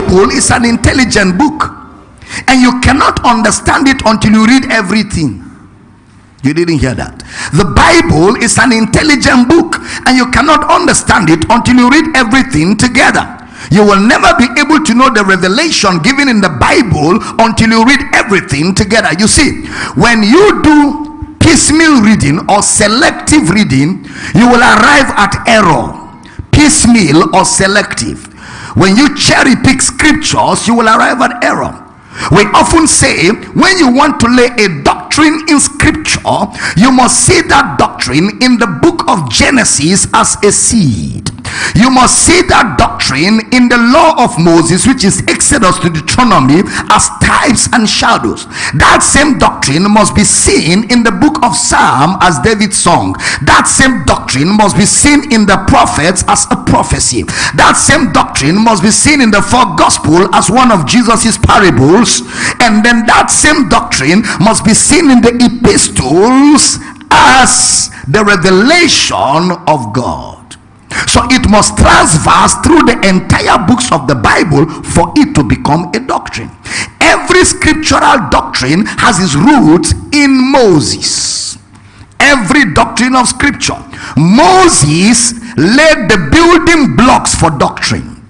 Bible is an intelligent book. And you cannot understand it until you read everything. You didn't hear that. The Bible is an intelligent book, and you cannot understand it until you read everything together. You will never be able to know the revelation given in the Bible until you read everything together. You see, when you do piecemeal reading or selective reading, you will arrive at error. Piecemeal or selective. When you cherry pick scriptures, you will arrive at error. We often say when you want to lay a doctrine in scripture, you must see that doctrine in the book of Genesis as a seed. You must see that doctrine in the law of Moses, which is Exodus to Deuteronomy, as types and shadows. That same doctrine must be seen in the book of Psalm as David's song. That same doctrine must be seen in the prophets as a prophecy. That same doctrine must be seen in the four gospel as one of Jesus's parables. And then that same doctrine must be seen in the epistles as the revelation of God. So it must transverse through the entire books of the Bible for it to become a doctrine. Every scriptural doctrine has its roots in Moses. Every doctrine of scripture. Moses laid the building blocks for doctrine.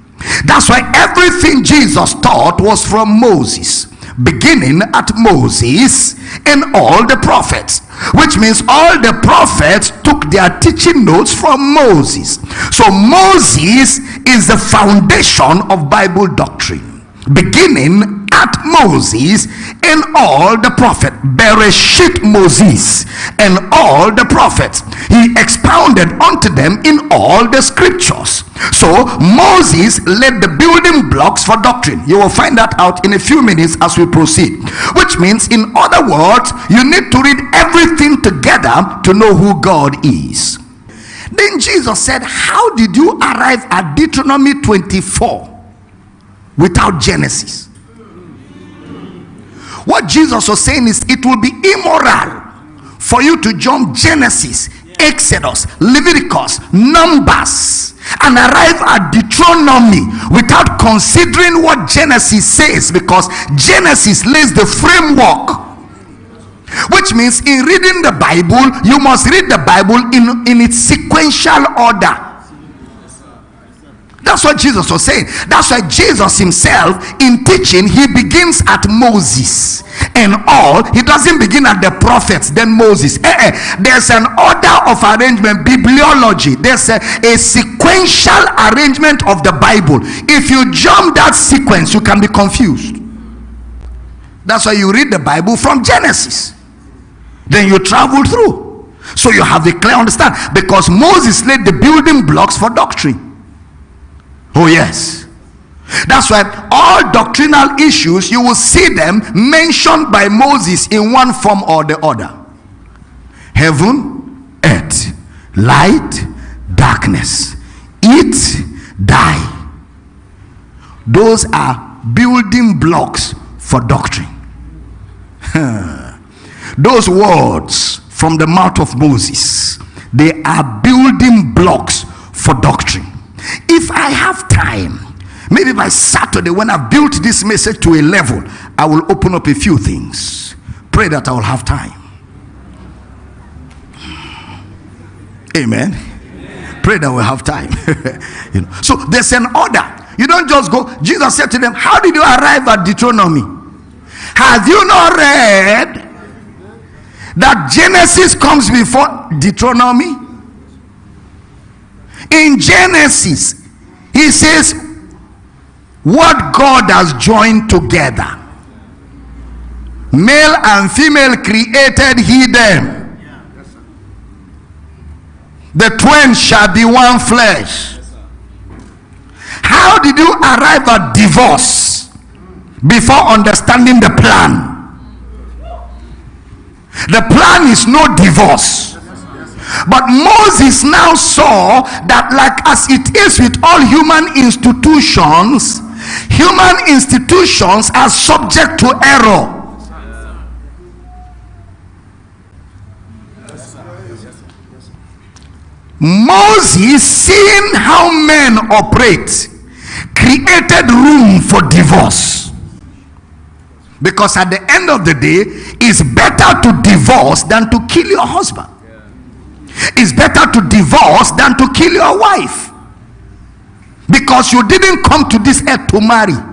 That's why everything Jesus taught was from Moses beginning at Moses and all the prophets which means all the prophets took their teaching notes from Moses. So Moses is the foundation of Bible doctrine beginning at Moses and all the prophet Bereshit Moses and all the prophets. He expounded unto them in all the scriptures so Moses laid the building blocks for doctrine. You will find that out in a few minutes as we proceed. Which means in other words you need to read everything together to know who God is. Then Jesus said how did you arrive at Deuteronomy 24 without Genesis? What Jesus was saying is it will be immoral for you to jump Genesis, Exodus, Leviticus, Numbers, and arrive at Deuteronomy without considering what Genesis says because Genesis lays the framework. Which means in reading the Bible, you must read the Bible in, in its sequential order. That's what Jesus was saying. That's why Jesus himself, in teaching, he begins at Moses and all. He doesn't begin at the prophets, then Moses. Eh, eh. There's an order of arrangement, bibliology. There's a, a sequential arrangement of the Bible. If you jump that sequence, you can be confused. That's why you read the Bible from Genesis. Then you travel through. So you have a clear understand. Because Moses laid the building blocks for doctrine. Oh, yes. That's why all doctrinal issues, you will see them mentioned by Moses in one form or the other heaven, earth, light, darkness, eat, die. Those are building blocks for doctrine. Those words from the mouth of Moses, they are building blocks for doctrine. If I have time, maybe by Saturday, when I've built this message to a level, I will open up a few things. Pray that I will have time. Amen. Amen. Pray that we'll have time. you know. So there's an order. You don't just go. Jesus said to them, How did you arrive at Deuteronomy? Have you not read that Genesis comes before Deuteronomy? In Genesis, he says, What God has joined together, male and female created he them. The twain shall be one flesh. How did you arrive at divorce before understanding the plan? The plan is no divorce. But Moses now saw that, like as it is with all human institutions, human institutions are subject to error. Moses, seeing how men operate, created room for divorce. Because at the end of the day, it's better to divorce than to kill your husband. It's better to divorce than to kill your wife. Because you didn't come to this earth to marry.